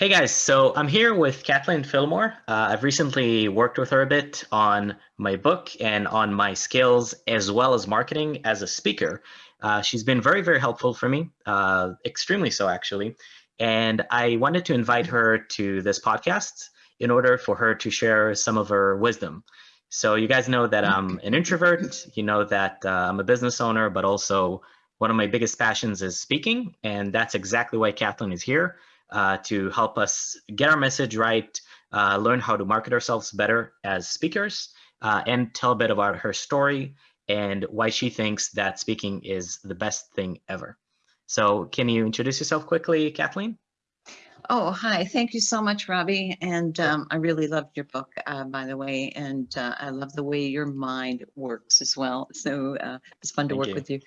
Hey guys, so I'm here with Kathleen Fillmore. Uh, I've recently worked with her a bit on my book and on my skills as well as marketing as a speaker. Uh, she's been very, very helpful for me, uh, extremely so actually. And I wanted to invite her to this podcast in order for her to share some of her wisdom. So you guys know that I'm an introvert, you know that uh, I'm a business owner, but also one of my biggest passions is speaking. And that's exactly why Kathleen is here uh, to help us get our message right, uh, learn how to market ourselves better as speakers, uh, and tell a bit about her story and why she thinks that speaking is the best thing ever. So can you introduce yourself quickly, Kathleen? Oh, hi. Thank you so much, Robbie. And um, I really loved your book, uh, by the way. And uh, I love the way your mind works as well. So uh, it's fun to Thank work you. with you.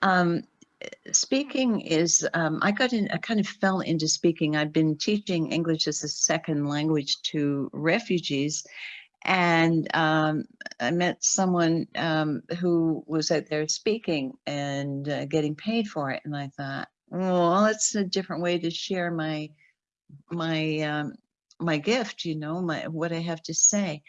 Um, speaking is, um, I got in, I kind of fell into speaking. I've been teaching English as a second language to refugees. And um, I met someone um, who was out there speaking and uh, getting paid for it. And I thought, well, it's a different way to share my my um, my gift, you know, my what I have to say.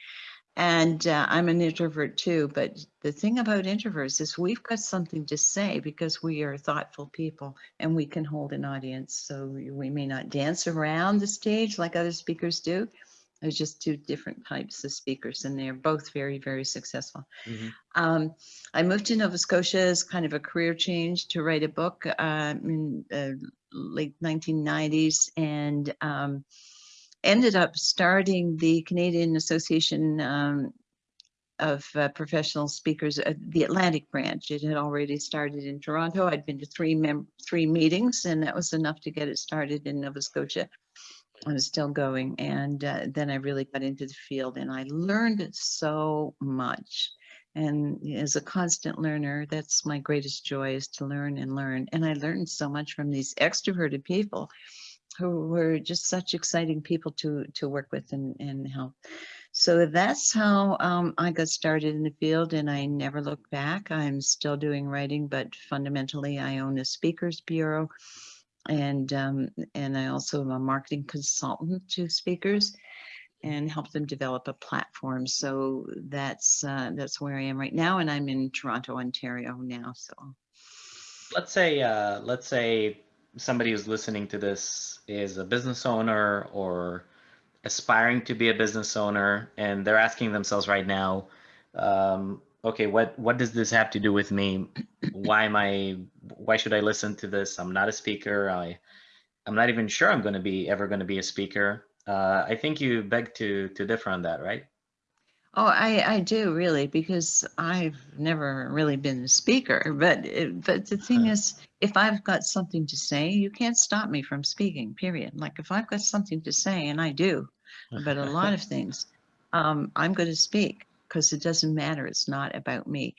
And uh, I'm an introvert too, but the thing about introverts is we've got something to say because we are thoughtful people and we can hold an audience. So we may not dance around the stage like other speakers do. There's just two different types of speakers and they're both very, very successful. Mhm. Um, I moved to Nova Scotia as kind of a career change to write a book um, in uh, late 1990s and um, ended up starting the Canadian Association um, of uh, Professional Speakers, uh, the Atlantic branch. It had already started in Toronto. I'd been to three three meetings, and that was enough to get it started in Nova Scotia. And it's still going. And uh, then I really got into the field, and I learned so much. And as a constant learner, that's my greatest joy is to learn and learn. And I learned so much from these extroverted people who were just such exciting people to to work with and, and help. So that's how um, I got started in the field and I never looked back. I'm still doing writing, but fundamentally I own a speakers bureau and um, and I also am a marketing consultant to speakers and help them develop a platform. So that's uh, that's where I am right now, and I'm in Toronto, Ontario now. So Let's say, uh, let's say somebody who's listening to this is a business owner or aspiring to be a business owner, and they're asking themselves right now, um, okay, what what does this have to do with me? Why am I? Why should I listen to this? I'm not a speaker. I I'm not even sure I'm going to be ever going to be a speaker. Uh, I think you beg to to differ on that, right? Oh, I, I do really because I've never really been a speaker, but it, but the thing Uh, is, if I've got something to say, you can't stop me from speaking, period. Like if I've got something to say, and I do, about a lot of things, um, I'm going to speak because it doesn't matter. It's not about me.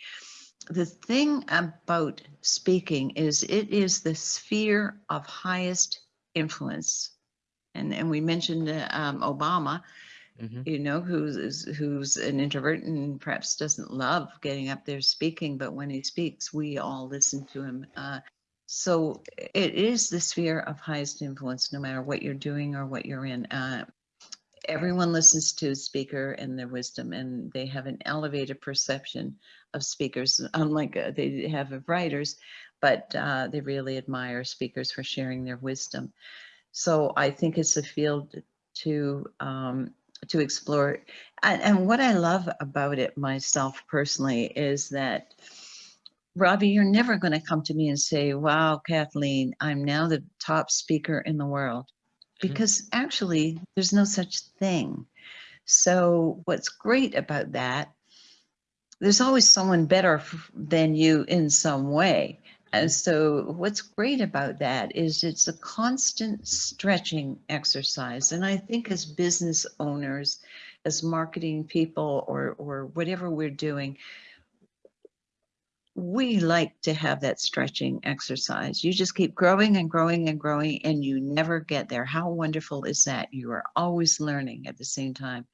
The thing about speaking is it is the sphere of highest influence. And, and we mentioned uh, um, Obama, Mhm. you know, who's who's an introvert and perhaps doesn't love getting up there speaking, but when he speaks, we all listen to him. Uh, so it is the sphere of highest influence, no matter what you're doing or what you're in. Uh, everyone listens to a speaker and their wisdom, and they have an elevated perception of speakers, unlike uh, they have of writers, but uh, they really admire speakers for sharing their wisdom. So I think it's a field to um, to explore. And, and what I love about it myself personally is that, Robbie, you're never going to come to me and say, wow, Kathleen, I'm now the top speaker in the world. Mm-hmm. Because actually, there's no such thing. So what's great about that, there's always someone better than you in some way. And so what's great about that is it's a constant stretching exercise. And I think as business owners, as marketing people or, or whatever we're doing, we like to have that stretching exercise. You just keep growing and growing and growing and you never get there. How wonderful is that? You are always learning at the same time.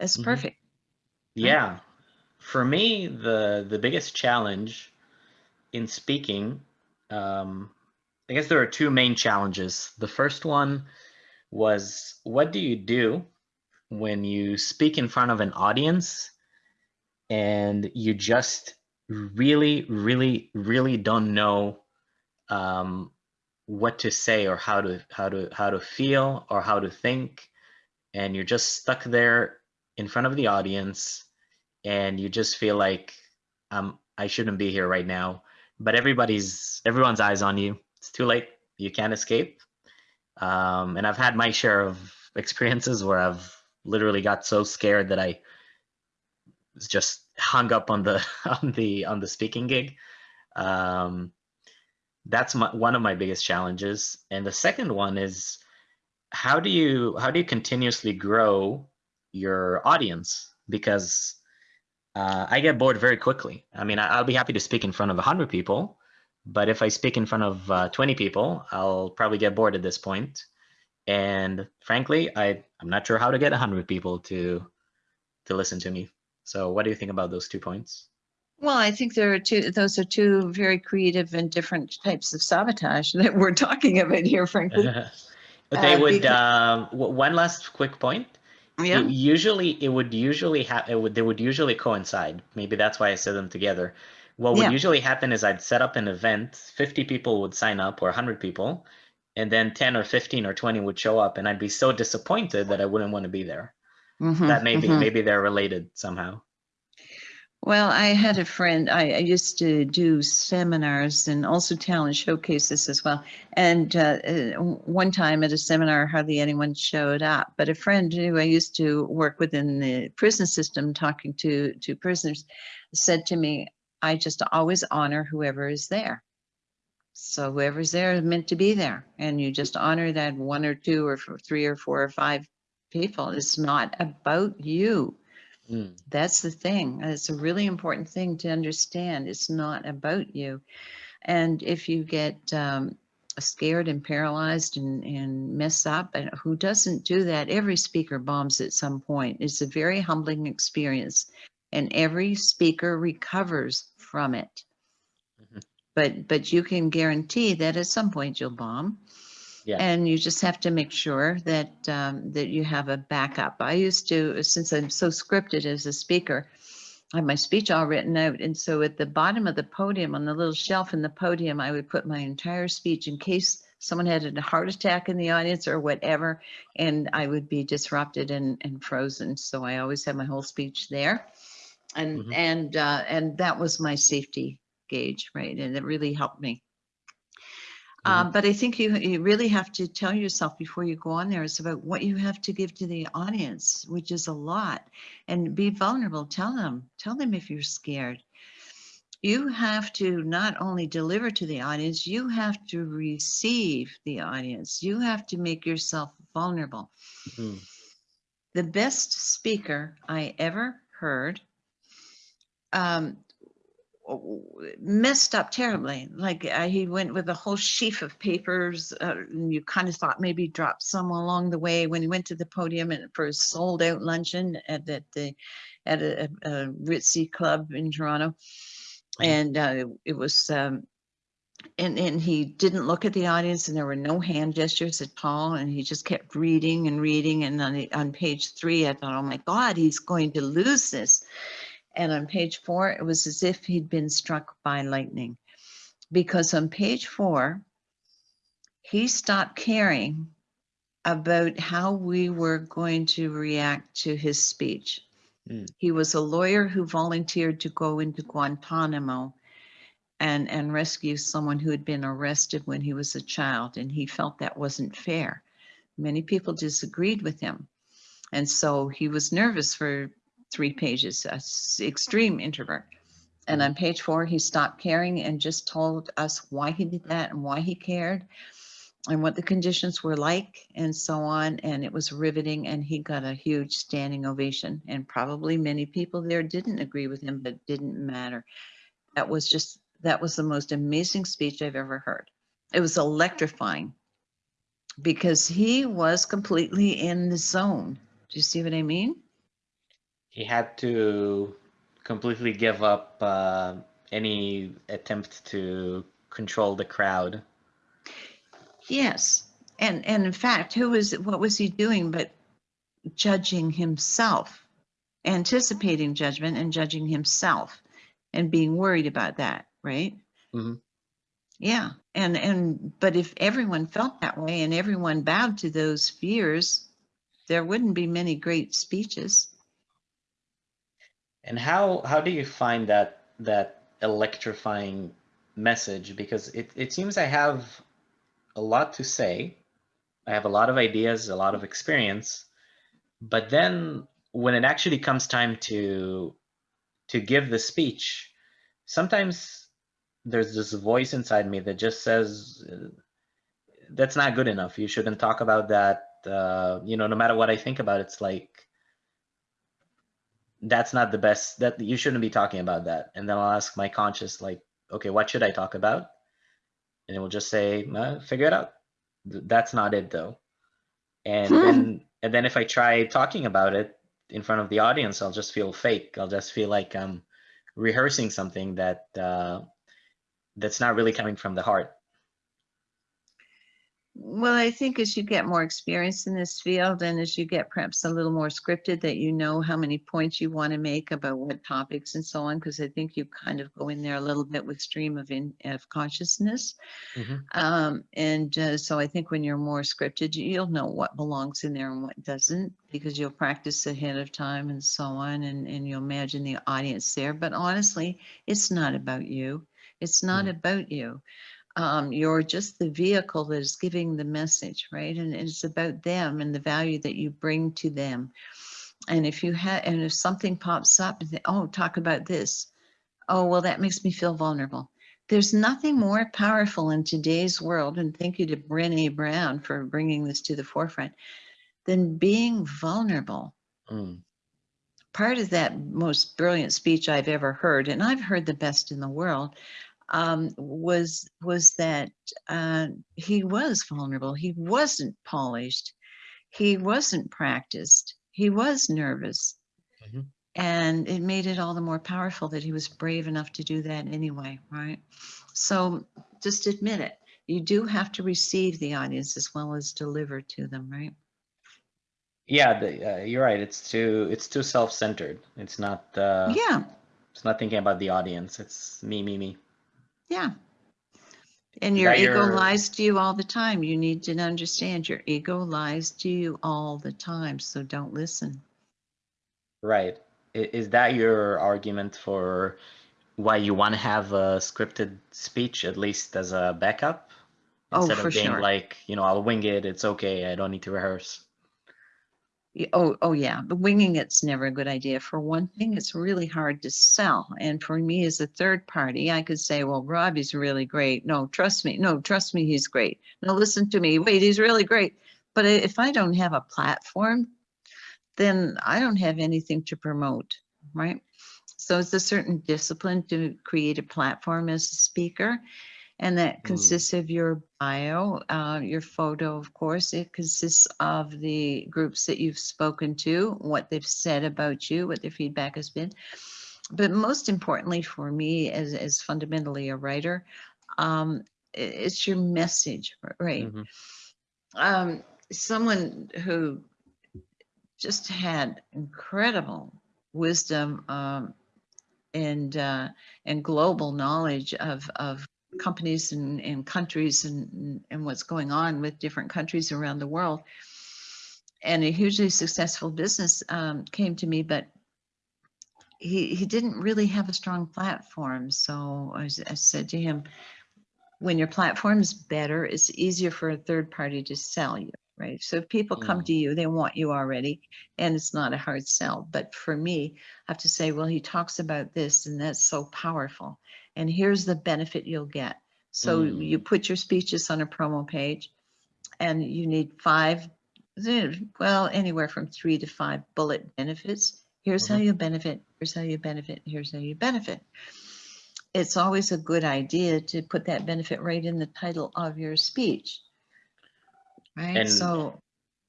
That's Mhm. perfect. Yeah. For me, the the biggest challenge in speaking, um, I guess there are two main challenges. The first one was what do you do when you speak in front of an audience and you just really, really, really don't know um, what to say or how to how to how to feel or how to think, and you're just stuck there in front of the audience, and you just feel like um, I shouldn't be here right now, but everybody's everyone's eyes on you. It's too late. You can't escape. Um, and I've had my share of experiences where I've literally got so scared that I was just hung up on the on the on the speaking gig. Um, that's my, one of my biggest challenges. And the second one is how do you how do you continuously grow your audience? Because uh, I get bored very quickly. I mean, I, will be happy to speak in front of 100 people, but if I speak in front of uh, 20 people, I'll probably get bored at this point. And frankly, I, I'm not sure how to get 100 people to to listen to me. So what do you think about those two points? Well, I think there are two, those are two very creative and different types of sabotage that we're talking about here, frankly. they Uh, would, because- um, one last quick point. Yeah. It usually, it would usually have, it would, they would usually coincide. Maybe that's why I said them together. What would Yeah. usually happen is I'd set up an event, 50 people would sign up or 100 people, and then 10 or 15 or 20 would show up and I'd be so disappointed that I wouldn't want to be there. Mhm, That maybe, mhm. maybe they're related somehow. Well, I had a friend, I, I used to do seminars and also talent showcases as well. And uh, uh, one time at a seminar, hardly anyone showed up. But a friend who I used to work with in the prison system, talking to, to prisoners, said to me, I just always honor whoever is there. So whoever's there is meant to be there. And you just honor that one or two or three or four or five people. It's not about you. Mm. That's the thing. It's a really important thing to understand. It's not about you. And if you get um, scared and paralyzed and, and mess up, and who doesn't do that? Every speaker bombs at some point. It's a very humbling experience, and every speaker recovers from it. Mhm. But but you can guarantee that at some point you'll bomb. Yeah. And you just have to make sure that um, that you have a backup. I used to, since I'm so scripted as a speaker, I have my speech all written out. And so at the bottom of the podium, on the little shelf in the podium, I would put my entire speech in case someone had a heart attack in the audience or whatever, and I would be disrupted and, and frozen. So I always have my whole speech there. And Mhm. and uh, and that was my safety gauge, right? And it really helped me. Um, but I think you, you really have to tell yourself before you go on there, it's about what you have to give to the audience, which is a lot. And be vulnerable. Tell them, tell them if you're scared. You have to not only deliver to the audience, you have to receive the audience. You have to make yourself vulnerable. Mhm. The best speaker I ever heard um, messed up terribly. Like uh, he went with a whole sheaf of papers, uh, and you kind of thought maybe he dropped some along the way when he went to the podium and for his sold out luncheon at, at the at a, a, a ritzy club in Toronto, and uh, it was. Um, and, and he didn't look at the audience and there were no hand gestures at all and he just kept reading and reading and on, the- on page three i thought oh my god he's going to lose this and on page four, it was as if he'd been struck by lightning. Because on page four, he stopped caring about how we were going to react to his speech. Mm. He was a lawyer who volunteered to go into Guantanamo and, and rescue someone who had been arrested when he was a child, and he felt that wasn't fair. Many people disagreed with him. And so he was nervous for three pages, a s- extreme mm-hmm. introvert. And mm-hmm. on page four, he stopped caring and just told us why he did that and why he cared and what the conditions were like and so on. And it was riveting and he got a huge standing ovation. And probably many people there didn't agree with him, but didn't matter. That was just, that was the most amazing speech I've ever heard. It was electrifying because he was completely in the zone. Do you see what I mean? He had to completely give up uh, any attempt to control the crowd. Yes. And, and in fact, who was, what was he doing but judging himself, anticipating judgment and judging himself and being worried about that, right? Mhm. Yeah, and, and, but if everyone felt that way and everyone bowed to those fears, there wouldn't be many great speeches. And how how do you find that that electrifying message? Because it, it seems I have a lot to say. I have a lot of ideas, a lot of experience, but then when it actually comes time to to give the speech, sometimes there's this voice inside me that just says that's not good enough. You shouldn't talk about that. Uh, you know, no matter what I think about, it, it's like that's not the best. That you shouldn't be talking about that. And then I'll ask my conscious, like, okay, what should I talk about? And it will just say, uh, figure it out. That's not it though. And Hmm. then and then if I try talking about it in front of the audience, I'll just feel fake. I'll just feel like I'm rehearsing something that uh, that's not really coming from the heart. Well, I think as you get more experience in this field and as you get perhaps a little more scripted, that you know how many points you want to make about what topics and so on, because I think you kind of go in there a little bit with stream of in of consciousness. Mhm. Um, and uh, so I think when you're more scripted, you- you'll know what belongs in there and what doesn't, because you'll practice ahead of time and so on, and, and you'll imagine the audience there. But honestly, it's not about you. It's not Mm. about you um, you're just the vehicle that is giving the message, right? And it's about them and the value that you bring to them. And if you have, and if something pops up, and they- oh, talk about this. Oh, well, that makes me feel vulnerable. There's nothing more powerful in today's world, and thank you to Brené Brown for bringing this to the forefront, than being vulnerable Mm. part of that most brilliant speech I've ever heard, and I've heard the best in the world, um, was was that uh, he was vulnerable. He wasn't polished. He wasn't practiced. He was nervous, Mhm. and it made it all the more powerful that he was brave enough to do that anyway, right? So just admit it. You do have to receive the audience as well as deliver to them, right? Yeah, the, uh, you're right. It's too it's too self-centered. It's not uh, yeah. it's not thinking about the audience. It's me, me, me. Yeah. And your that ego lies to you all the time. You need to understand your ego lies to you all the time. So don't listen. Right. I- Is that your argument for why you want to have a scripted speech, at least as a backup? Oh, Instead for of being sure. like, you know, I'll wing it, it's okay, I don't need to rehearse. Oh, oh yeah, but winging it's never a good idea. For one thing, it's really hard to sell. And for me as a third party, I could say, well, Robbie's really great. No, trust me. No, trust me, he's great. No, listen to me. Wait, he's really great. But if I don't have a platform, then I don't have anything to promote, right? So it's a certain discipline to create a platform as a speaker. And that Mm. consists of your bio, uh, your photo, of course. It consists of the groups that you've spoken to, what they've said about you, what their feedback has been. But most importantly for me as, as fundamentally a writer, um, it's your message, right? Mhm. um, someone who just had incredible wisdom um, and uh, and global knowledge of of companies and, and countries and and what's going on with different countries around the world. And a hugely successful business um, came to me but he he didn't really have a strong platform. So I said to him when your platform's better, it's easier for a third party to sell you, right? So if people come Mm. to you, they want you already, and it's not a hard sell. But for me, I have to say, well, he talks about this, and that's so powerful. And here's the benefit you'll get. So you put your speeches on a promo page, and you need five, well, anywhere from three to five bullet benefits. Here's how Mhm. you benefit, here's how you benefit, here's how you benefit it's always a good idea to put that benefit right in the title of your speech. Right, And- so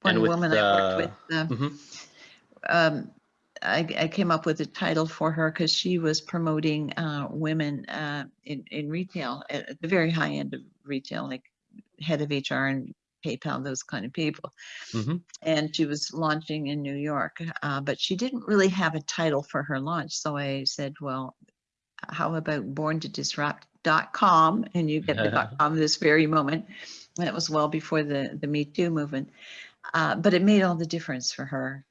one woman I worked with, uh, Mhm. um, I, I came up with a title for her because she was promoting uh, women uh, in, in retail at, at the very high end of retail, like head of HR and PayPal, those kind of people. Mhm. And she was launching in New York, uh, but she didn't really have a title for her launch. So I said, well, how about born to disrupt.com and you get the dot com this very moment. And it was well before the, the Me Too movement. Uh, but it made all the difference for her,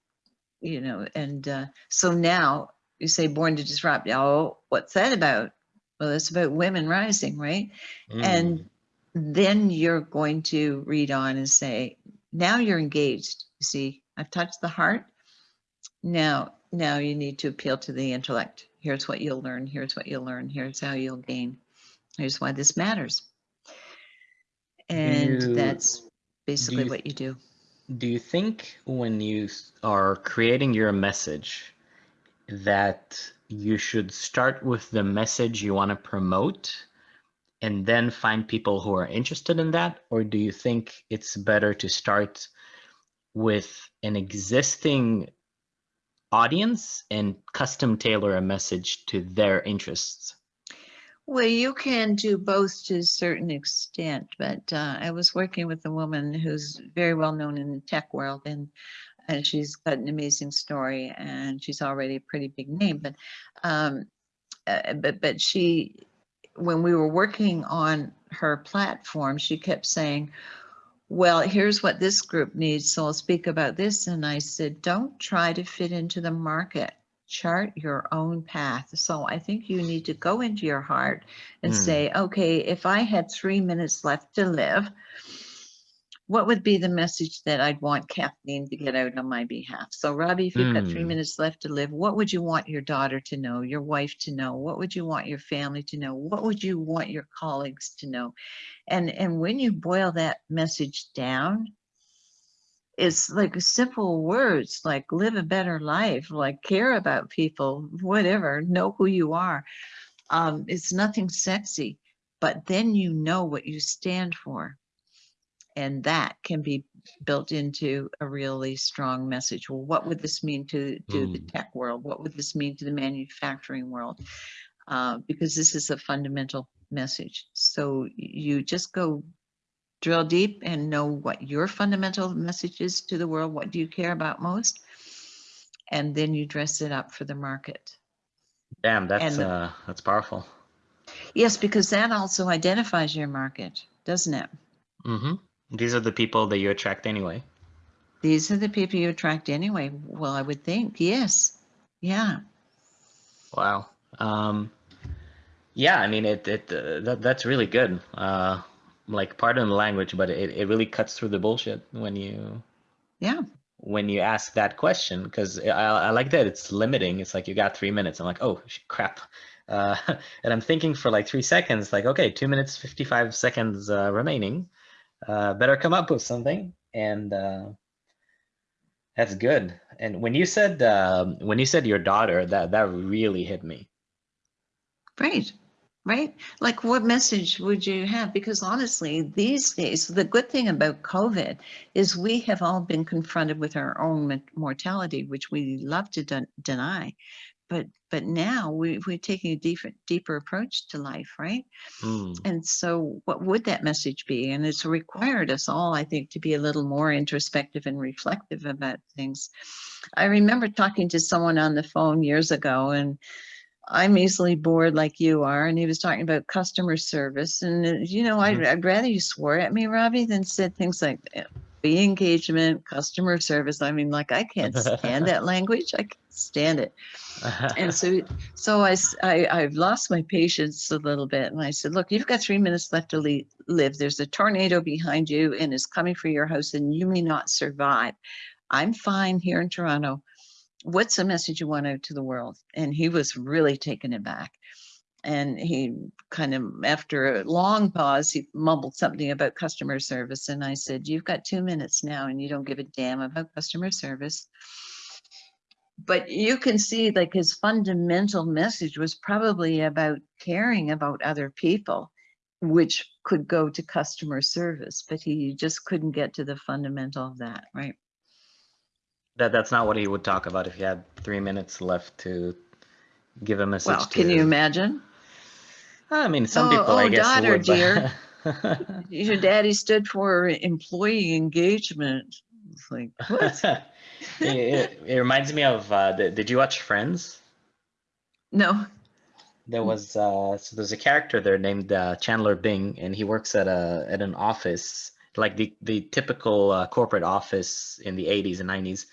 you know, and uh, so now you say born to disrupt. Oh, what's that about? Well, it's about women rising, right? Mm. And then you're going to read on and say, now you're engaged. You see, I've touched the heart. Now, now you need to appeal to the intellect. Here's what you'll learn. Here's what you'll learn. Here's how you'll gain. Here's why this matters. And you- that's basically you what you do. Do you think when you are creating your message that you should start with the message you want to promote and then find people who are interested in that? Or do you think it's better to start with an existing audience and custom tailor a message to their interests? Well, you can do both to a certain extent, but uh, I was working with a woman who's very well known in the tech world, and and she's got an amazing story, and she's already a pretty big name. But um, uh, but but she, when we were working on her platform, she kept saying, "Well, here's what this group needs, so I'll speak about this." And I said, "Don't try to fit into the market." Chart your own path. So I think you need to go into your heart and Hmm. say, okay, if I had three minutes left to live, what would be the message that I'd want Kathleen to get out on my behalf? So Robbie, if you've got three Hmm. minutes left to live, what would you want your daughter to know, your wife to know? What would you want your family to know? What would you want your colleagues to know? And and when you boil that message down, it's like simple words like live a better life, like care about people, whatever, know who you are. Um, it's nothing sexy, but then you know what you stand for. And that can be built into a really strong message. Well, what would this mean to, to the Mm. tech world? What would this mean to the manufacturing world? Uh, because this is a fundamental message. So you just go drill deep and know what your fundamental message is to the world. What do you care about most? And then you dress it up for the market. Damn, that's the- uh, that's powerful. Yes, because that also identifies your market, doesn't it? Mm-hmm. These are the people that you attract anyway. These are the people you attract anyway. Well, I would think, yes. Yeah. Wow. Um, yeah, I mean, it, it uh, that, that's really good. Uh, like, pardon the language, but it, it really cuts through the bullshit when you Yeah. when you ask that question because I, I like that it's limiting. It's like you got three minutes. I'm like, oh crap, uh, and I'm thinking for like three seconds. Like, okay, two minutes fifty five seconds uh, remaining. Uh, better come up with something, and uh, that's good. And when you said um, when you said your daughter, that that really hit me. Right. Right. Like what message would you have? Because honestly, these days, the good thing about COVID is we have all been confronted with our own mortality, which we love to den- deny. But but now we, we're taking a deeper deeper approach to life, right? Mm. And so what would that message be? And it's required us all, I think, to be a little more introspective and reflective about things. I remember talking to someone on the phone years ago and I'm easily bored like you are. And he was talking about customer service. And, uh, you know, I'd, Mhm. I'd rather you swore at me, Robbie, than said things like uh, be engagement, customer service. I mean, like, I can't stand that language. I can't stand it. And so, so I, I, have lost my patience a little bit. And I said, look, you've got three minutes left to le- live. There's a tornado behind you and it's coming for your house and you may not survive. I'm fine here in Toronto. What's the message you want out to the world? And he was really taken aback. And he kind of, after a long pause, he mumbled something about customer service. And I said, You've got two minutes now and you don't give a damn about customer service but you can see like his fundamental message was probably about caring about other people which could go to customer service but he just couldn't get to the fundamental of that right that that's not what he would talk about if he had three minutes left to give a message. well can you imagine I mean, some Oh, people, I oh, guess, daughter, would. but- dear. Your daddy stood for employee engagement. It's like, what? it, it, it reminds me of. Uh, the, did you watch Friends? No. There was uh, so there's a character there named uh, Chandler Bing, and he works at a at an office like the the typical uh, corporate office in the 80s and 90s,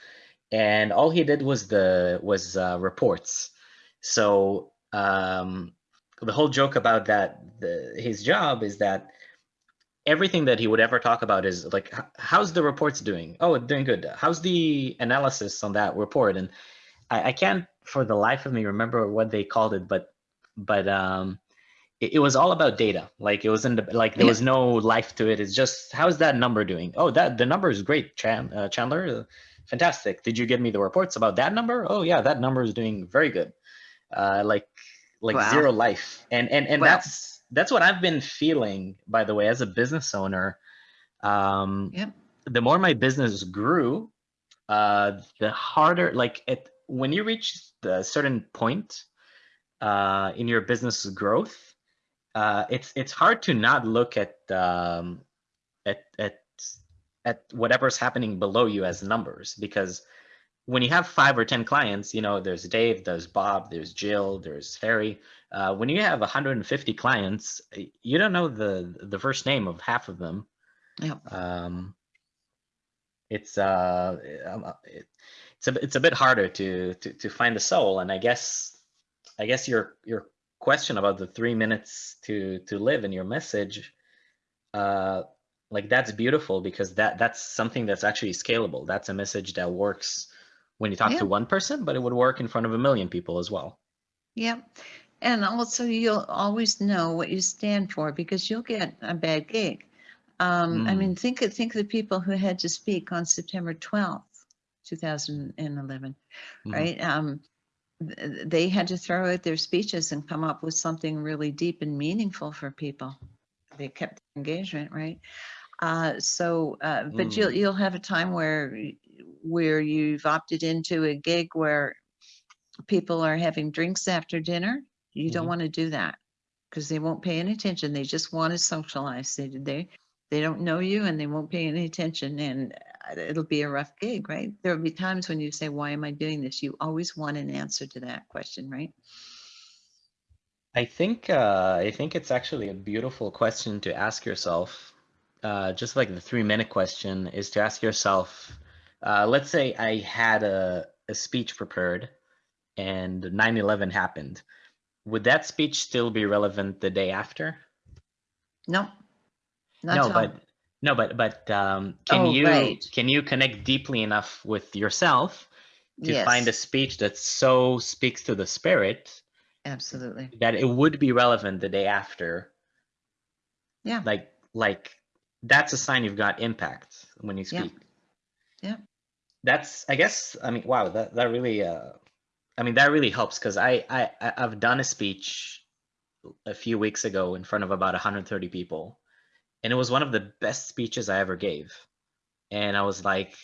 and all he did was the was uh, reports. So um, the whole joke about that the, his job is that everything that he would ever talk about is like how's the reports doing? Oh doing good. How's the analysis on that report? And I, I can't for the life of me remember what they called it but but um it, it was all about data. Like it wasn't like there Yeah. was no life to it. It's just how's that number doing? Oh that the number is great Chan, uh, chandler. Fantastic. Did you give me the reports about that number? Oh yeah that number is doing very good. Uh like like Wow. zero life. And and and Wow. that's that's what i've been feeling by the way as a business owner. Um Yep. the more my business grew uh the harder like it when you reach the certain point uh in your business growth uh it's it's hard to not look at um at at at whatever's happening below you as numbers because when you have five or ten clients you know there's dave there's bob there's jill there's harry uh, when you have 150 clients you don't know the the first name of half of them Yeah. um it's uh um, it, it's a it's a bit harder to to to find the soul and i guess i guess your your question about the three minutes to to live in your message uh like that's beautiful because that that's something that's actually scalable that's a message that works when you talk Yeah. to one person but it would work in front of a million people as well yeah And also you'll always know what you stand for because you'll get a bad gig. Um, I Mm. mean, think of, think of the people who had to speak on September 12th, 2011, Mhm. right? Um, they had to throw out their speeches and come up with something really deep and meaningful for people. They kept engagement, right? Uh, so, uh, but you'll, Mm. you'll have a time where, where you've opted into a gig where people are having drinks after dinner. You don't Mhm. want to do that because they won't pay any attention. They just want to socialize. They, they, they don't know you and they won't pay any attention and it'll be a rough gig, right? There'll be times when you say, why am I doing this? You always want an answer to that question, right? I think uh, I think it's actually a beautiful question to ask yourself. Uh, just like the three minute question is to ask yourself. Uh, let's say I had a, a speech prepared, and 9/11 happened. Would that speech still be relevant the day after? No. Not no, but no, but but um, can Oh, you right. can you connect deeply enough with yourself to find a speech that so speaks to the spirit absolutely. that it would be relevant the day after Yeah. like like that's a sign you've got impact when you speak Yeah. that's i guess i mean wow that that really uh i mean that really helps because I, I I- i've done a speech a few weeks ago in front of about 130 people and it was one of the best speeches i ever gave. And i was like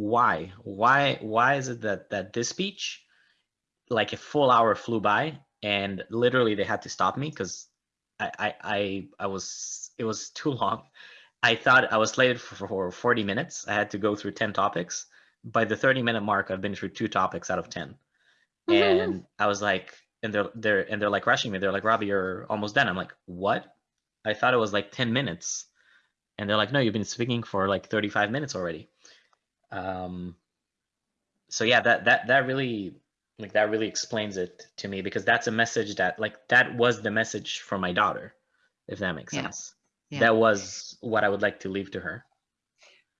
why? Why why is it that that this speech like a full hour flew by and literally they had to stop me because I, I i i was it was too long. I thought i was slated for, for 40 minutes. I had to go through 10 topics. By the 30 minute mark i've been through two topics out of 10 and i was like and they're they're and they're like rushing me. They're like robbie you're almost done. I'm like what i thought it was like 10 minutes and they're like no you've been speaking for like 35 minutes already um so yeah that that that really like that really explains it to me because that's a message that like that was the message for my daughter if that makes Yeah. sense Yeah. that was what i would like to leave to her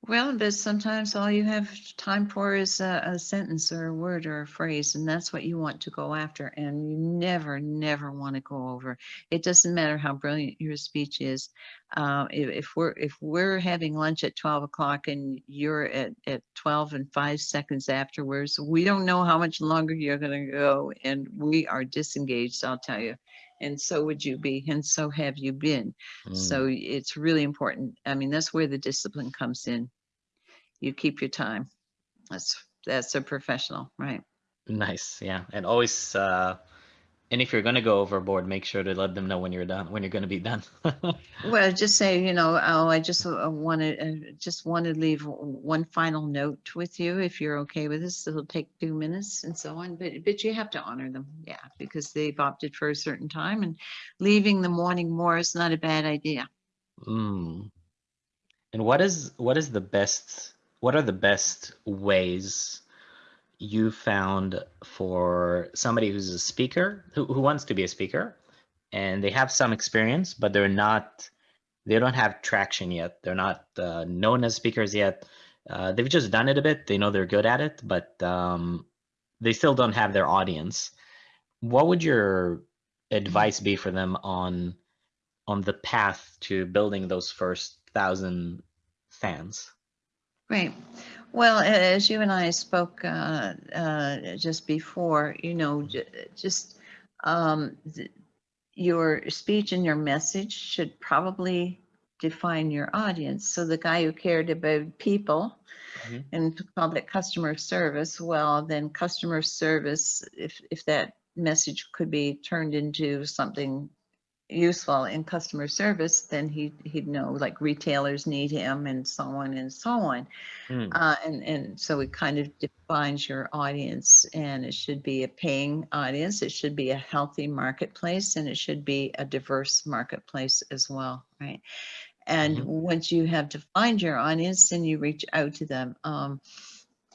Well, but sometimes all you have time for is a, a sentence or a word or a phrase, and that's what you want to go after. And you never, never want to go over. It doesn't matter how brilliant your speech is. Uh, if, if we're if we're having lunch at twelve o'clock and you're at at twelve and five seconds afterwards, we don't know how much longer you're going to go, and we are disengaged. I'll tell you. And so would you be, and so have you been. Mm, So it's really important. I mean, that's where the discipline comes in. You keep your time. That's that's a professional, right? nice yeah and always uh And if you're going to go overboard, make sure to let them know when you're done, when you're going to be done. Well, just say, you know, oh, I just want to, just want to leave one final note with you, if you're okay with this. It'll take two minutes and so on, but, but you have to honor them, yeah, because they've opted for a certain time and leaving them wanting more is not a bad idea. Mm. And what is what is the best what are the best ways you found for somebody who's a speaker who, who wants to be a speaker and they have some experience but they're not they don't have traction yet. They're not uh, known as speakers yet. Uh, they've just done it a bit. They know they're good at it but um, they still don't have their audience. What would your advice be for them on on the path to building those first thousand fans? Right. Well, as you and I spoke uh, uh, just before, you know, j- just um, your speech and your message should probably define your audience. So the guy who cared about people Mhm. and called it customer service, well, then customer service, if if that message could be turned into something useful in customer service, then he he'd know like retailers need him and so on and so on. Hmm. Uh, and, and so it kind of defines your audience and it should be a paying audience. It should be a healthy marketplace and it should be a diverse marketplace as well, right? And Mhm. once you have defined your audience, then you reach out to them. Um,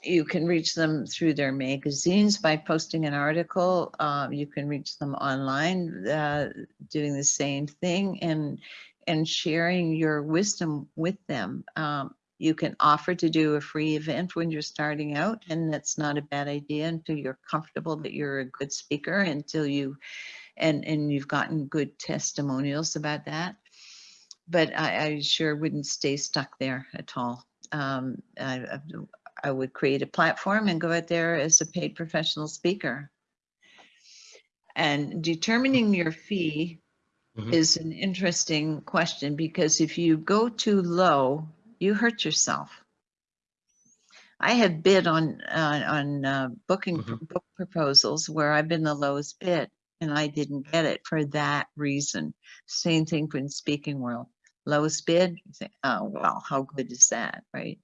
you can reach them through their magazines by posting an article. Uh, you can reach them online, uh, doing the same thing and and sharing your wisdom with them. Um, you can offer to do a free event when you're starting out, and that's not a bad idea until you're comfortable that you're a good speaker, until you and and you've gotten good testimonials about that. But I, I sure wouldn't stay stuck there at all. Um, I, I would create a platform and go out there as a paid professional speaker. And determining your fee Mhm. is an interesting question because if you go too low, you hurt yourself. I have bid on uh, on uh, booking pr- Mhm. book proposals where I've been the lowest bid and I didn't get it for that reason. Same thing for in speaking world. Lowest bid, you think, oh well, how good is that, right?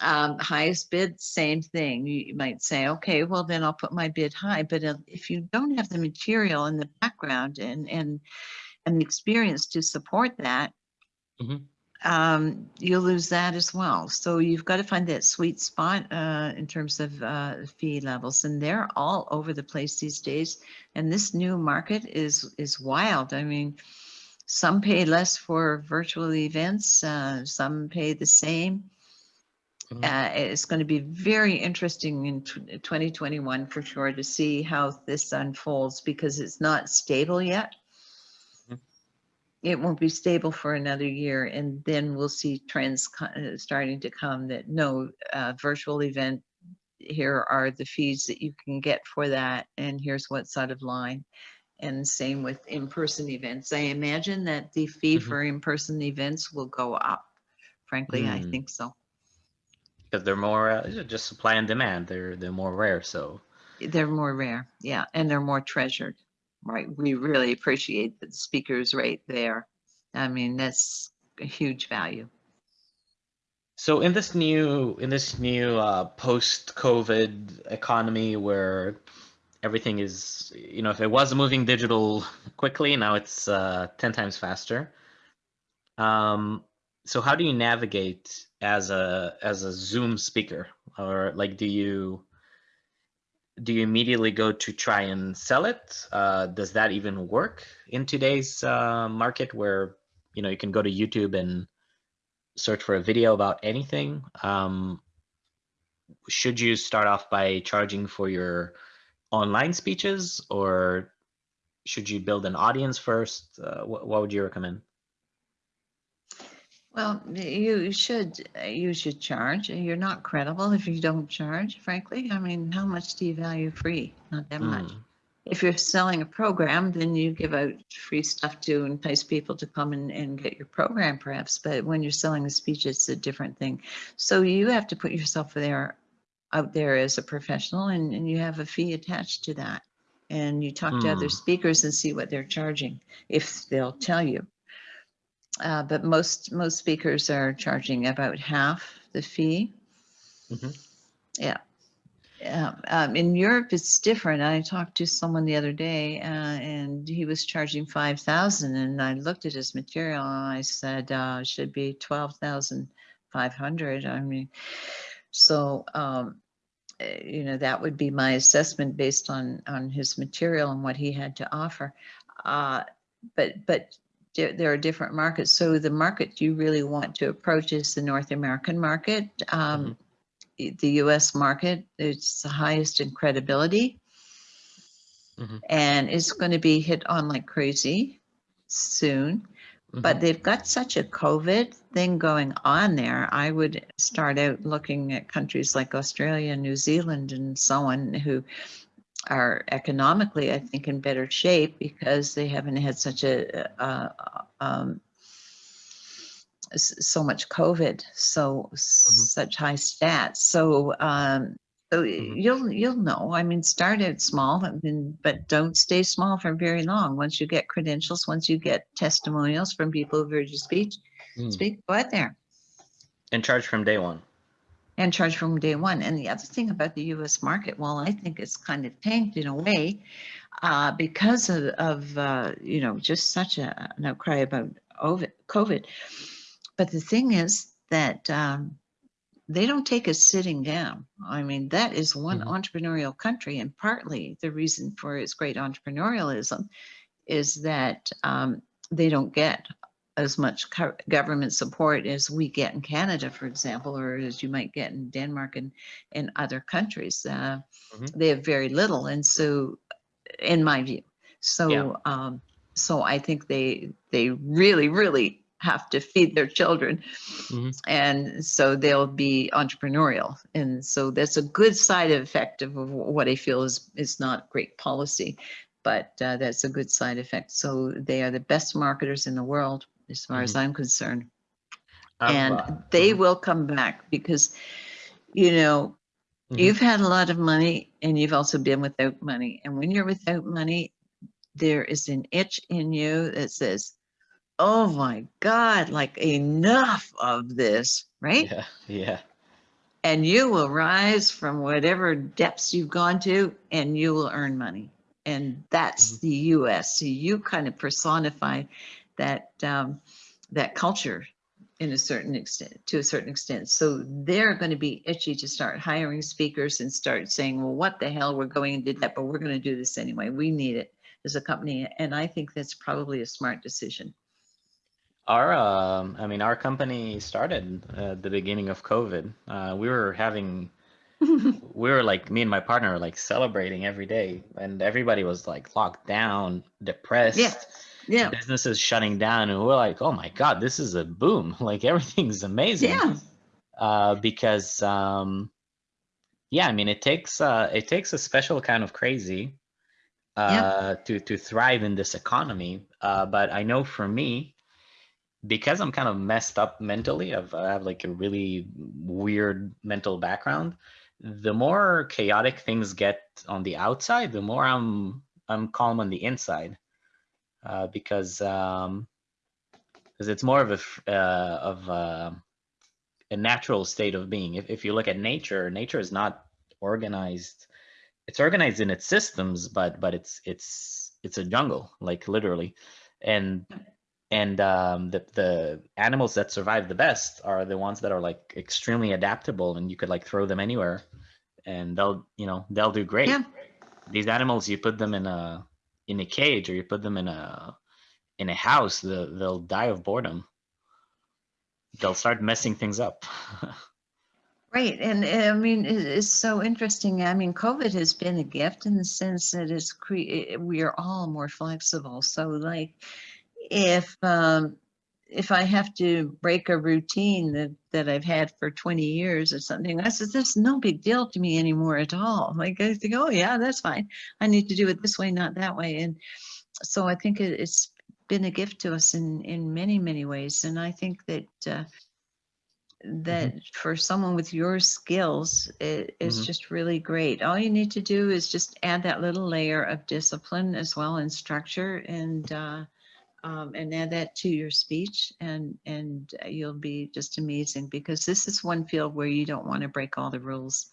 Um, highest bid, same thing. You, might say, okay, well then I'll put my bid high. But uh, if you don't have the material in the background and and and the experience to support that, Mhm. um, you'll lose that as well. So you've got to find that sweet spot uh, in terms of uh, fee levels, and they're all over the place these days. And this new market is is wild. I mean, some pay less for virtual events, uh, some pay the same. Mhm. Uh, it's going to be very interesting in 2021 for sure to see how this unfolds because it's not stable yet. Mhm. It won't be stable for another year, and then we'll see trends uh, starting to come that no uh, virtual event. Here are the fees that you can get for that, and here's what's out of line. And same with in-person events. I imagine that the fee Mhm. for in-person events will go up. Frankly, I Mm. think so. Because they're more uh, just supply and demand they're they're more rare so They're more rare, yeah, and they're more treasured, right? We really appreciate the speaker's right there. I mean, that's a huge value. So in this new in this new uh, post-COVID economy where everything is, you know, if it was moving digital quickly, now it's uh, 10 times faster. Um, so how do you navigate as a as a Zoom speaker? Or like do you do you immediately go to try and sell it? Uh, does that even work in today's uh, market where, you know, you can go to YouTube and search for a video about anything um, should you start off by charging for your online speeches or should you build an audience first uh, what, what would you recommend Well, you should, uh, you should charge. You're not credible if you don't charge, frankly. I mean, how much do you value free? Not that much. Mm, If you're selling a program, then you give out free stuff to entice people to come and, and get your program perhaps. But when you're selling a speech, it's a different thing. So you have to put yourself there, out there as a professional and, and you have a fee attached to that. and you talk to other Hmm. speakers and see what they're charging, if they'll tell you. Uh, but most, most speakers are charging about half the fee. Mhm. Yeah. Yeah, um, in Europe, it's different. I talked to someone the other day, uh, and he was charging five thousand, and I looked at his material and I said, uh, should be twelve thousand five hundred. I mean, so, um, eh, you know, that would be my assessment based on, on his material and what he had to offer. Uh, but, but there, there are different markets. So the market you really want to approach is the North American market. Um, i- the US market, it's the highest in credibility. Mhm. And it's going to be hit on like crazy soon. Mhm. But they've got such a COVID thing going on there. I would start out looking at countries like Australia, New Zealand, and so on, who are economically, I think, in better shape because they haven't had such a, uh, um, so much COVID, so such high stats. So, um, so Mhm. you'll you'll know. I mean, start out small, and then, but don't stay small for very long. Once you get credentials, once you get testimonials from people who've heard you speak, Mm. speak, go out there And charge from day one. And charge from day one. And the other thing about the U.S. market, well, I think it's kind of tanked in a way uh, because of, of uh, you know just such a, an outcry about COVID. But the thing is that um, they don't take us sitting down. I mean, that is one Mhm. entrepreneurial country, and partly the reason for its great entrepreneurialism is that um, they don't get as much government support as we get in Canada, for example, or as you might get in Denmark and in other countries. Uh, Mhm. They have very little, and so, in my view, so Yeah. um, so I think they they really really have to feed their children, Mhm. and so they'll be entrepreneurial, and so that's a good side effect of what I feel is is not great policy but uh, that's a good side effect. So they are the best marketers in the world, as far as I'm concerned. I've, and they mhm. will come back because, you know, Mhm. you've had a lot of money and you've also been without money. And when you're without money, there is an itch in you that says, oh my God, like enough of this, right? Yeah, yeah. and you will rise from whatever depths you've gone to and you will earn money and that's Mhm. the us so you kind of personify that um, that culture in a certain extent to a certain extent so they're going to be itchy to start hiring speakers and start saying well what the hell we're going into that but we're going to do this anyway we need it as a company and i think that's probably a smart decision Our, um, I mean, our company started at the beginning of COVID. Uh, we were having, we were like, me and my partner were like celebrating every day, and everybody was like locked down, depressed. Yeah. Yeah Businesses shutting down, and we're like, oh my God, this is a boom. Like everything's amazing. yeah uh, because um, yeah, I mean it takes uh, it takes a special kind of crazy uh, to to thrive in this economy. Uh, but I know for me, because I'm kind of messed up mentally, I've, I have like a really weird mental background. The more chaotic things get on the outside, the more I'm I'm calm on the inside, uh, because um, because it's more of a uh, of a, a natural state of being. If if you look at nature, nature is not organized. It's organized in its systems, but but it's it's it's a jungle, like literally, and and um, the the animals that survive the best are the ones that are like extremely adaptable, and you could like throw them anywhere, and they'll you know they'll do great. Yeah. These animals, you put them in a in a cage or you put them in a in a house, the, they'll die of boredom. They'll start messing things up. Right, and I mean, it's so interesting. I mean, COVID has been a gift in the sense that it's cre- we are all more flexible. So, like, if um, if I have to break a routine that that I've had for 20 years or something, I said, "That's no big deal to me anymore at all." Like, I think, "Oh yeah, that's fine. I need to do it this way, not that way." And so, I think it, it's been a gift to us in in many many ways, and I think that. Uh, that for someone with your skills, it is Mhm. just really great. All you need to do is just add that little layer of discipline as well and structure and, uh, um, and add that to your speech and, and you'll be just amazing because this is one field where you don't want to break all the rules.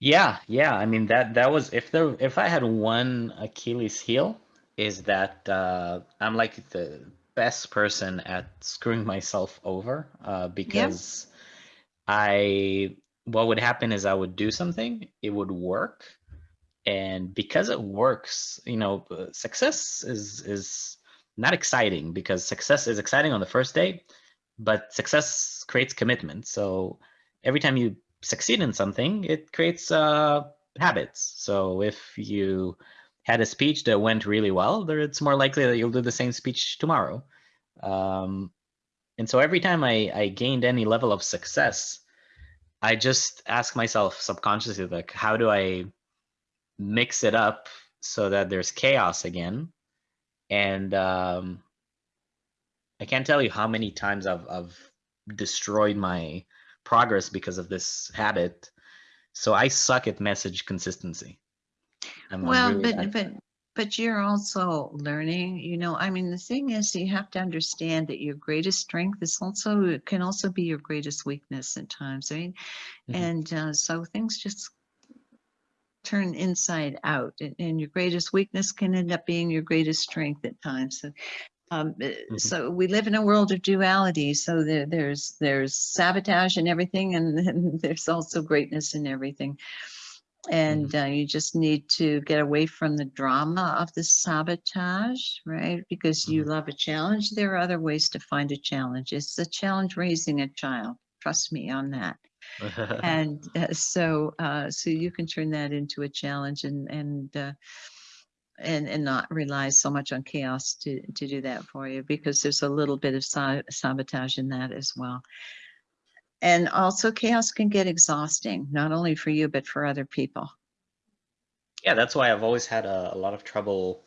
Yeah, yeah. I mean that that was if there if I had one Achilles heel is that uh, I'm like the best person at screwing myself over uh, because I what would happen is I would do something, it would work, and because it works, you know, uh, success is is not exciting because success is exciting on the first day, but success creates commitment. So every time you succeed in something, it creates uh, habits. So if you had a speech that went really well, there it's more likely that you'll do the same speech tomorrow. Um, and so every time I, I gained any level of success, I just ask myself subconsciously, like, how do I mix it up so that there's chaos again? And um, I can't tell you how many times I've, I've destroyed my progress because of this habit. So I suck at message consistency. I'm, well, really but but but you're also learning. You know, I mean, the thing is, you have to understand that your greatest strength is also can also be your greatest weakness at times. I mean, mm -hmm. and uh, so things just turn inside out and, and, your greatest weakness can end up being your greatest strength at times so um, mm -hmm. So we live in a world of duality. So there, there's there's sabotage in everything, and, and there's also greatness in everything. And mm -hmm. uh, you just need to get away from the drama of the sabotage, right? Because mm -hmm. you mm-hmm. love a challenge. There are other ways to find a challenge. It's a challenge raising a child. Trust me on that. and uh, so, uh, so you can turn that into a challenge, and and uh, and and not rely so much on chaos to to do that for you because there's a little bit of sabotage in that as well. And also chaos can get exhausting not only for you but for other people. Yeah that's why i've always had a, a lot of trouble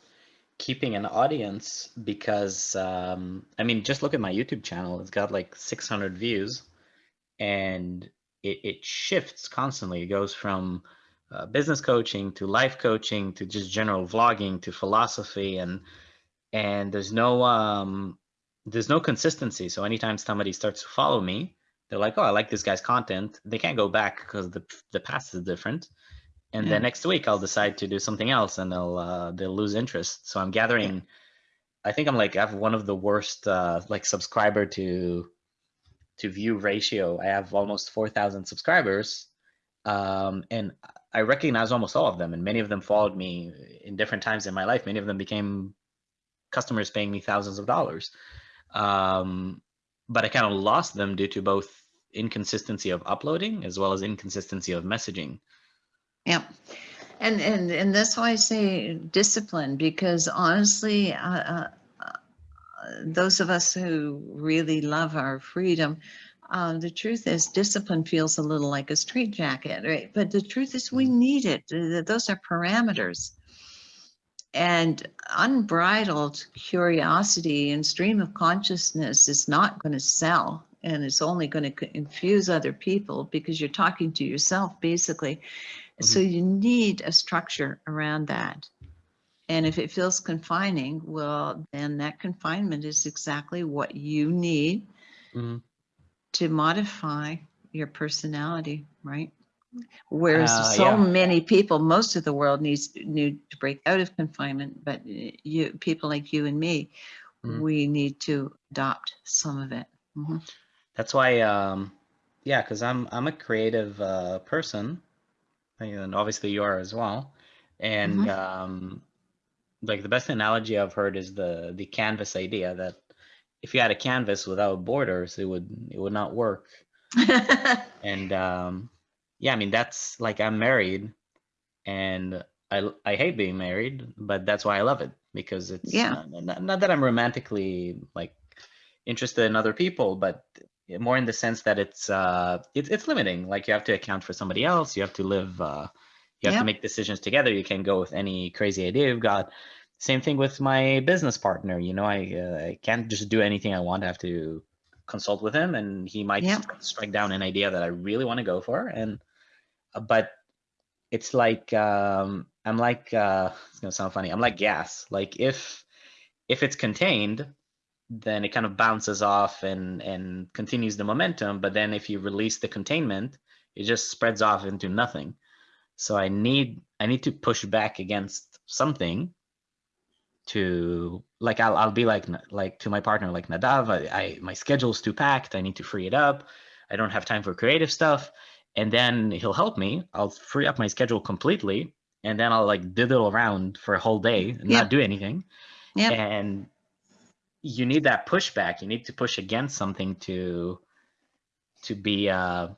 keeping an audience because um, i mean just look at my youtube channel. It's got like 600 views and it, it shifts constantly. It goes from uh, business coaching to life coaching to just general vlogging to philosophy and and there's no um there's no consistency. So anytime somebody starts to follow me they're like oh i like this guy's content. They can't go back because the the past is different. And yeah. then next week i'll decide to do something else and they'll uh, they'll lose interest. So i'm gathering yeah. i think i'm like i have one of the worst uh like subscriber to to view ratio i have almost 4000 subscribers um and I recognize almost all of them, and many of them followed me in different times in my life. Many of them became customers paying me thousands of dollars. Um, but I kind of lost them due to both inconsistency of uploading as well as inconsistency of messaging. Yeah. And, and, and that's why I say discipline, because honestly, uh, uh, those of us who really love our freedom, uh, the truth is discipline feels a little like a straitjacket, right? But the truth is we mm-hmm. need it. Those are parameters. And unbridled curiosity and stream of consciousness is not going to sell and it's only going to infuse other people because you're talking to yourself basically. Mm -hmm. So you need a structure around that. And if it feels confining, well, then that confinement is exactly what you need mm -hmm to modify your personality, right? Whereas uh, so yeah. many people, most of the world needs need to break out of confinement, but you people like you and me, mm. we need to adopt some of it. Mm -hmm. That's why, um, yeah, because I'm I'm a creative uh, person, and obviously you are as well. And mm -hmm. um, like the best analogy I've heard is the the canvas idea that if you had a canvas without borders, it would it would not work. and um, yeah, I mean that's like I'm married, and I I hate being married, but that's why I love it because it's yeah. Not, not that I'm romantically like interested in other people, but more in the sense that it's uh it's it's limiting. Like you have to account for somebody else. You have to live. uh You have yeah. to make decisions together. You can't go with any crazy idea you've got same thing with my business partner you know i uh, i can't just do anything i want i have to consult with him and he might stri- strike down an idea that I really want to go for. And, uh, but it's like, um, I'm like, uh, it's gonna sound funny. I'm like gas. Like if, if it's contained, then it kind of bounces off and, and continues the momentum. But then if you release the containment, it just spreads off into nothing. So I need, I need to push back against something to like I'll I'll be like like to my partner like Nadav I, I my schedule's too packed. I need to free it up. I don't have time for creative stuff. And then he'll help me. I'll free up my schedule completely and then I'll like diddle around for a whole day and Yeah. not do anything. Yeah and you need that pushback. You need to push against something to to be uh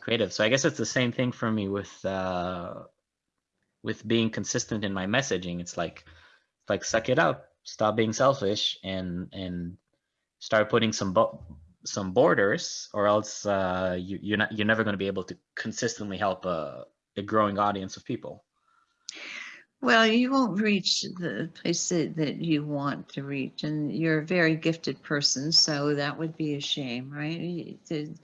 creative. So I guess it's the same thing for me with uh with being consistent in my messaging. It's like like suck it up stop being selfish and and start putting some bo- some borders or else uh you, you're not you're never going to be able to consistently help a, a growing audience of people Well, you won't reach the place that, that you want to reach, and you're a very gifted person, so that would be a shame, right? You, to-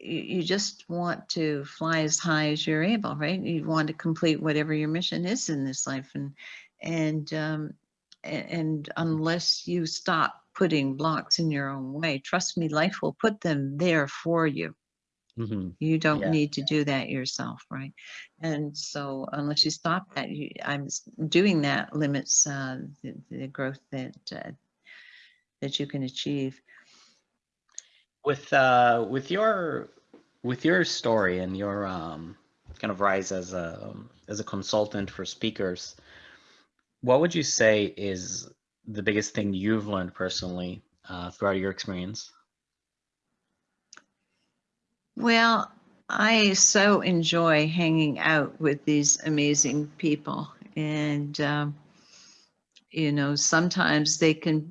you you just want to fly as high as you're able, right? You want to complete whatever your mission is in this life, and and um, and unless you stop putting blocks in your own way, trust me, life will put them there for you. hmm You don't Yeah. need to do that yourself, right? And so unless you stop that, you, I'm doing that limits uh, the, the growth that uh, that you can achieve. with uh with your with your story and your um kind of rise as a as a consultant for speakers what would you say is the biggest thing you've learned personally uh, throughout your experience Well, I so enjoy hanging out with these amazing people, and um, you know, sometimes they can.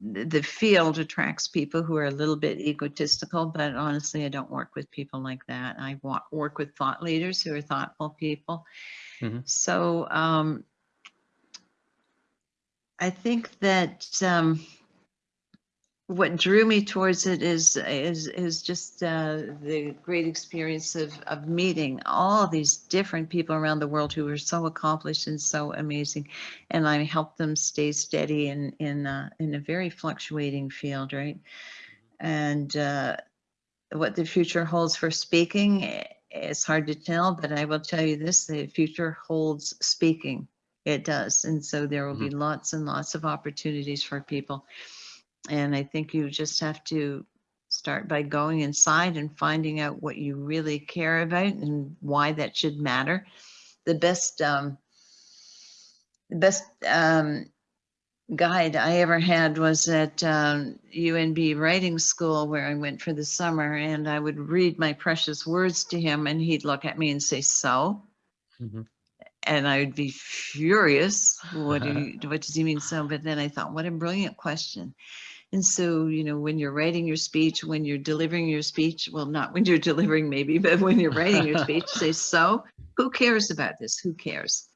The field attracts people who are a little bit egotistical, but honestly, I don't work with people like that. I work with thought leaders who are thoughtful people. Mhm. So um, I think that um, what drew me towards it is is is just uh, the great experience of of meeting all these different people around the world who are so accomplished and so amazing, and I help them stay steady in in uh, in a very fluctuating field, right? And uh, what the future holds for speaking, eh, it's hard to tell, but I will tell you this: the future holds speaking. It does, and so there will be lots and lots of opportunities for people. And I think you just have to start by going inside and finding out what you really care about and why that should matter. The best, um, the best um, guide I ever had was at um, UNB writing school where I went for the summer, and I would read my precious words to him, and he'd look at me and say, "So." Mhm. And I would be furious. What do you, what does he mean so? But then I thought, what a brilliant question. And so, you know, when you're writing your speech, when you're delivering your speech, well, not when you're delivering maybe, but when you're writing your speech, say, so who cares about this? Who cares?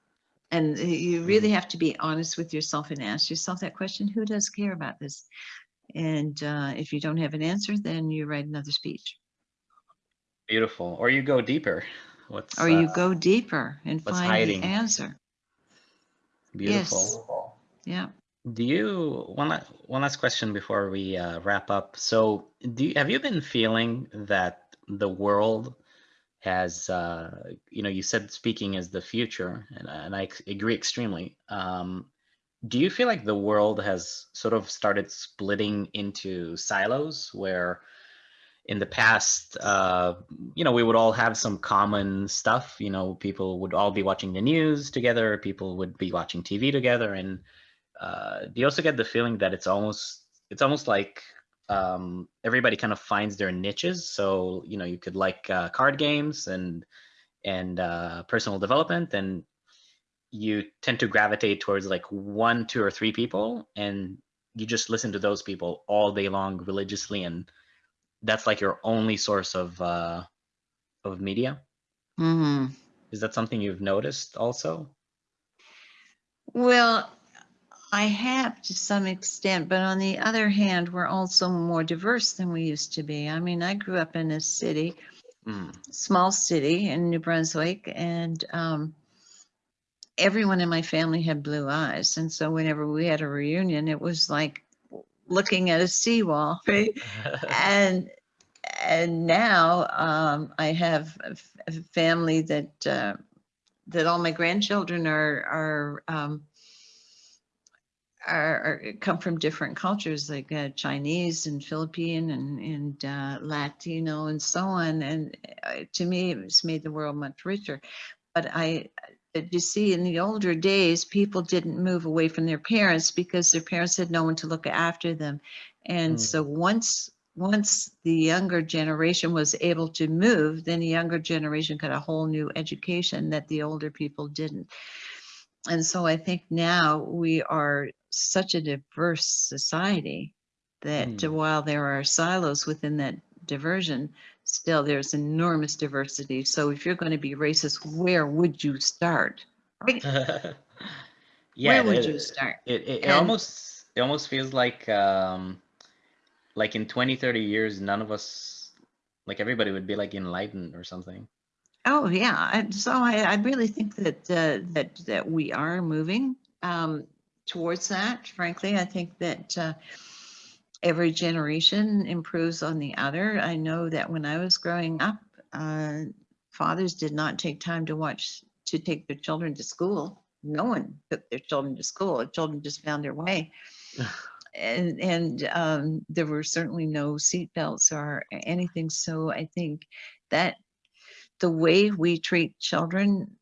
And you really have to be honest with yourself and ask yourself that question, who does care about this? And uh, if you don't have an answer, then you write another speech. beautiful or you go deeper what's Or you uh, go deeper and find hiding? the answer. beautiful Yeah. Do you one one last question before we uh, wrap up? So, do you, have you been feeling that the world has, uh, you know, you said speaking is the future, and, and I agree extremely. Um, do you feel like the world has sort of started splitting into silos where in the past, uh, you know, we would all have some common stuff. You know, people would all be watching the news together. People would be watching TV together, and uh, you also get the feeling that it's almost it's almost like um, everybody kind of finds their niches? So you know, you could like uh, card games and and uh, personal development, and you tend to gravitate towards like one, two, or three people, and you just listen to those people all day long religiously, and that's like your only source of uh, of media. hmm Is that something you've noticed also? Well, I have to some extent, but on the other hand, we're also more diverse than we used to be. I mean, I grew up in a city, Mm. small city in New Brunswick, and um, everyone in my family had blue eyes. And so whenever we had a reunion, it was like looking at a seawall, right? and and now um, I have a, f- a family that uh, that all my grandchildren are are um, are, are come from different cultures like uh, Chinese and Philippine and and uh, Latino and so on. And uh, to me, it's made the world much richer. But I, you see, in the older days, people didn't move away from their parents because their parents had no one to look after them. And Mm. so once once the younger generation was able to move, then the younger generation got a whole new education that the older people didn't. And so I think now we are such a diverse society that Mm. while there are silos within that diversion, still there's enormous diversity. So if you're going to be racist, where would you start? Right? yeah, where would it- you start? It, it, it almost it almost feels like um like in 20 30 years none of us like everybody would be like enlightened or something. Oh yeah, and so I, I really think that uh, that that we are moving um, towards that. Frankly, I think that uh, every generation improves on the other. I know that when I was growing up, uh, fathers did not take time to watch to take their children to school. No one took their children to school. The children just found their way. and and um, there were certainly no seat belts or anything. So I think that the way we treat children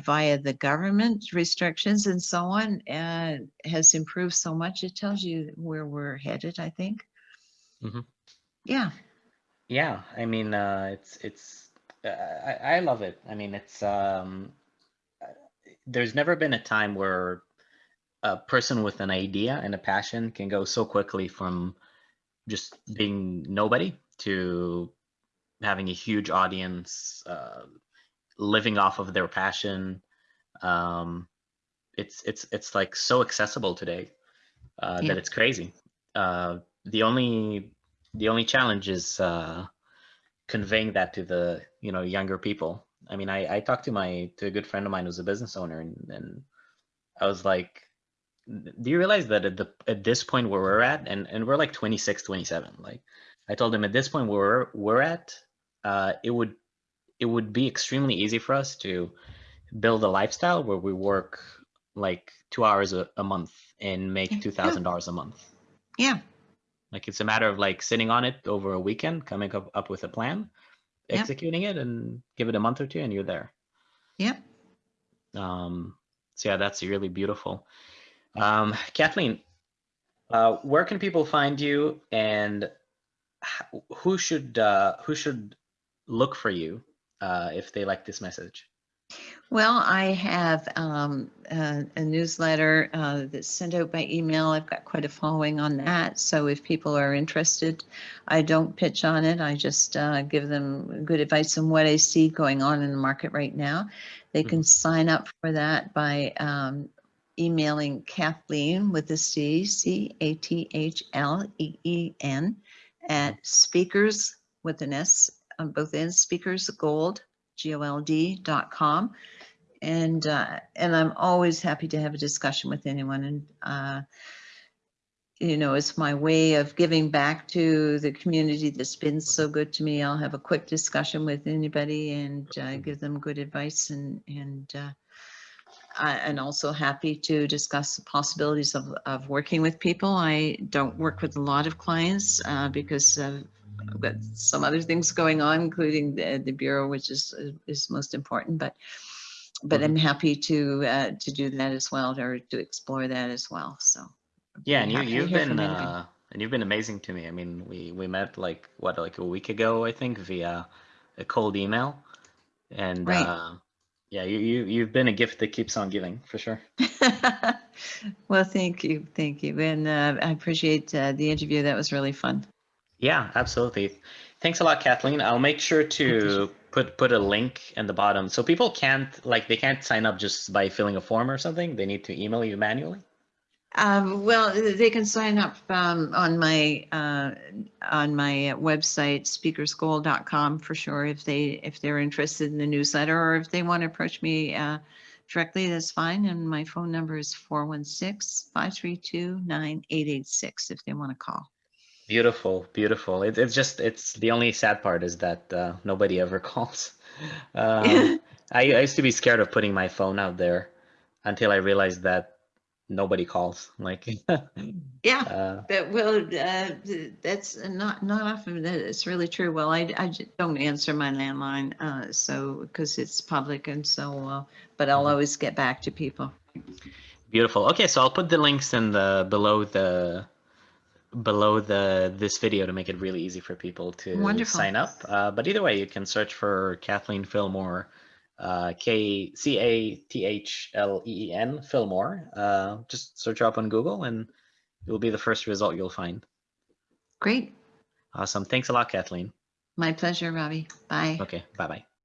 via the government restrictions and so on and has improved so much. It tells you where we're headed, I think. Mhm. Yeah. Yeah, I mean, uh, it's it's uh, I I love it. I mean, it's um, uh, there's never been a time where a person with an idea and a passion can go so quickly from just being nobody to having a huge audience, uh, living off of their passion. Um, it's it's it's like so accessible today uh, Yeah. that it's crazy. Uh, the only the only challenge is uh, conveying that to the you know younger people. I mean, I I talked to my to a good friend of mine who's a business owner, and, and I was like, do you realize that at the at this point where we're at, and and we're like 26, 27, like I told him at this point where we're we're at, uh, it would it would be extremely easy for us to build a lifestyle where we work like two hours a, a month and make two thousand dollars a month. Yeah. Like it's a matter of like sitting on it over a weekend, coming up, up with a plan, Yep. executing it, and give it a month or two, and you're there. Yep. Um, so yeah, that's really beautiful. Um, Cathleen, uh, where can people find you, and who should uh, who should look for you uh, if they like this message? Well, I have um, a, a newsletter uh, that's sent out by email. I've got quite a following on that. So if people are interested, I don't pitch on it. I just uh, give them good advice on what I see going on in the market right now. They can sign up for that by um, emailing Cathleen with a C, C A T H L E E N, at speakers with an S on both ends, speakers gold, G O L D dot com. And, uh, and I'm always happy to have a discussion with anyone and, uh, you know, it's my way of giving back to the community that's been so good to me. I'll have a quick discussion with anybody and, uh, give them good advice and, and, uh, I, and also happy to discuss the possibilities of, of working with people. I don't work with a lot of clients, uh, because, uh, I've got some other things going on, including the, the bureau, which is, is most important, but, but. I'm happy to, uh, to do that as well, or to explore that as well, so. Yeah, and you you've been uh, and you've been amazing to me. I mean, we we met like what like a week ago, I think, via a cold email, and Right. uh, yeah, you you you've been a gift that keeps on giving for sure. Well, thank you, thank you, and, uh, I appreciate, uh, the interview, that was really fun. Yeah, absolutely. Thanks a lot, Cathleen. I'll make sure to put put a link in the bottom so people can't like they can't sign up just by filling a form or something. They need to email you manually. Um, well, they can sign up um, on my uh, on my website speakersgold.com for sure if they if they're interested in the newsletter or if they want to approach me uh, directly that's fine and my phone number is 416-532-9886 if they want to call. Beautiful, beautiful. It, it's just it's the only sad part is that uh, nobody ever calls. Um, I, I used to be scared of putting my phone out there until I realized that nobody calls. Like, Yeah. uh, But well, uh, that's not, not often that it's really true. Well, I I don't answer my landline, uh, so, because it's public and so, uh, but I'll Mhm. always get back to people. beautiful. Okay, so I'll put the links in the below the below the this video to make it really easy for people to Wonderful. sign up. Uh, but either way, you can search for Cathleen Fillmore, uh, K C A T H L E E N Fillmore. Uh, just search her up on Google, and it will be the first result you'll find. Great. Awesome. Thanks a lot, Cathleen. My pleasure, Robbie. Bye. Okay, bye bye.